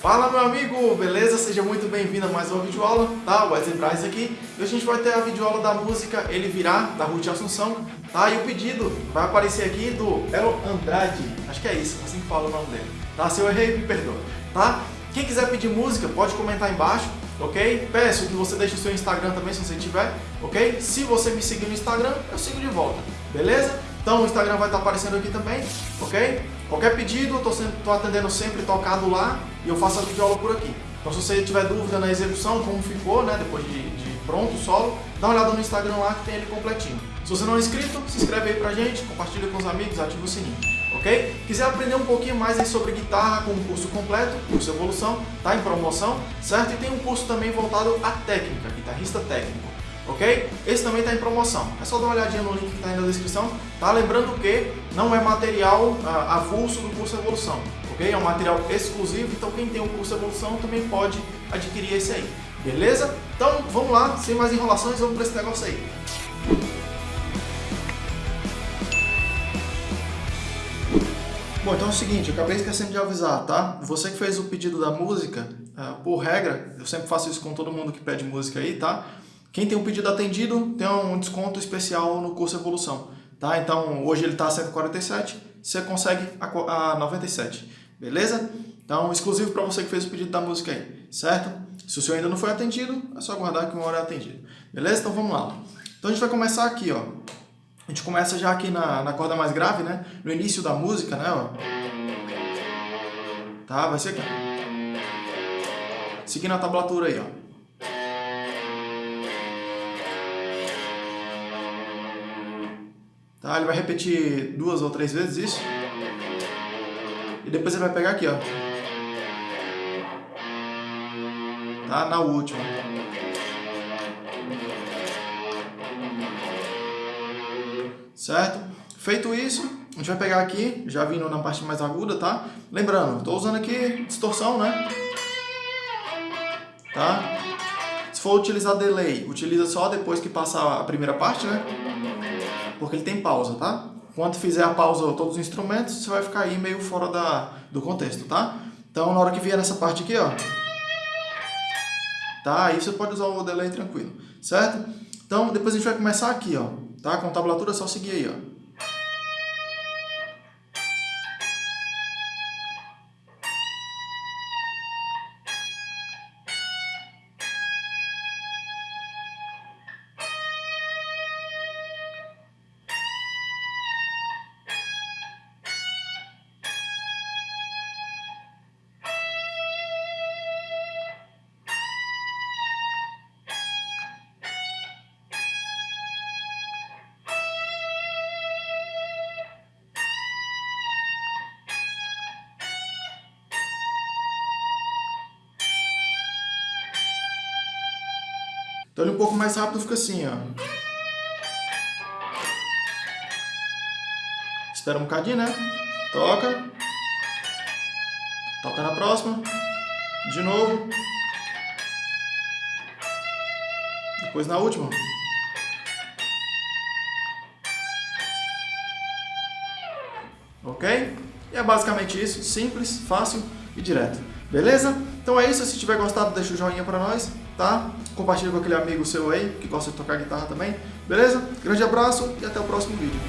Fala meu amigo, beleza? Seja muito bem-vindo a mais uma videoaula, tá? Wesley Braz aqui. E hoje a gente vai ter a videoaula da música Ele Virá, da Ruth Assunção, tá? E o pedido vai aparecer aqui do Elo Andrade, acho que é isso, assim que fala o nome dele. Tá? Se eu errei, me perdoa, tá? Quem quiser pedir música, pode comentar embaixo, ok? Peço que você deixe o seu Instagram também, se você tiver, ok? Se você me seguir no Instagram, eu sigo de volta, beleza? Então o Instagram vai estar aparecendo aqui também, ok? Qualquer pedido, eu estou atendendo sempre tocado lá e eu faço a videoaula por aqui. Então se você tiver dúvida na execução, como ficou, né, depois de, de pronto o solo, dá uma olhada no Instagram lá que tem ele completinho. Se você não é inscrito, se inscreve aí pra gente, compartilha com os amigos, ativa o sininho, ok? Quiser aprender um pouquinho mais aí sobre guitarra com um curso completo, curso Evolução, tá em promoção, certo? E tem um curso também voltado à técnica, guitarrista técnico ok? Esse também está em promoção. É só dar uma olhadinha no link que está aí na descrição, tá? Lembrando que não é material ah, avulso do curso Evolução, ok? É um material exclusivo, então quem tem o curso Evolução também pode adquirir esse aí, beleza? Então vamos lá, sem mais enrolações, vamos para esse negócio aí. Bom, então é o seguinte, eu acabei esquecendo de avisar, tá? Você que fez o pedido da música, uh, por regra, eu sempre faço isso com todo mundo que pede música aí, tá? Quem tem um pedido atendido tem um desconto especial no curso Evolução. Tá? Então, hoje ele está a 147, você consegue a 97, beleza? Então, exclusivo para você que fez o pedido da música aí, certo? Se o seu ainda não foi atendido, é só aguardar que uma hora é atendido, beleza? Então, vamos lá. Então, a gente vai começar aqui, ó. A gente começa já aqui na, na corda mais grave, né? No início da música, né? Ó. Tá? Vai ser aqui. Seguindo a tablatura aí, ó. Tá? Ele vai repetir duas ou três vezes isso. E depois você vai pegar aqui, ó. Tá? Na última. Certo? Feito isso, a gente vai pegar aqui, já vindo na parte mais aguda, tá? Lembrando, estou usando aqui distorção, né? Tá? For utilizar delay, utiliza só depois que passar a primeira parte, né? porque ele tem pausa, tá? Quando fizer a pausa todos os instrumentos, você vai ficar aí meio fora da, do contexto, tá? Então, na hora que vier nessa parte aqui, ó, tá? Aí você pode usar o delay tranquilo, certo? Então, depois a gente vai começar aqui, ó, tá? Com tablatura, é só seguir aí, ó. Então ele um pouco mais rápido fica assim, ó. Espera um bocadinho, né? Toca. Toca na próxima. De novo. Depois na última. Ok? E é basicamente isso. Simples, fácil e direto. Beleza? Então é isso. Se tiver gostado, deixa o joinha pra nós tá? Compartilha com aquele amigo seu aí que gosta de tocar guitarra também, beleza? Grande abraço e até o próximo vídeo.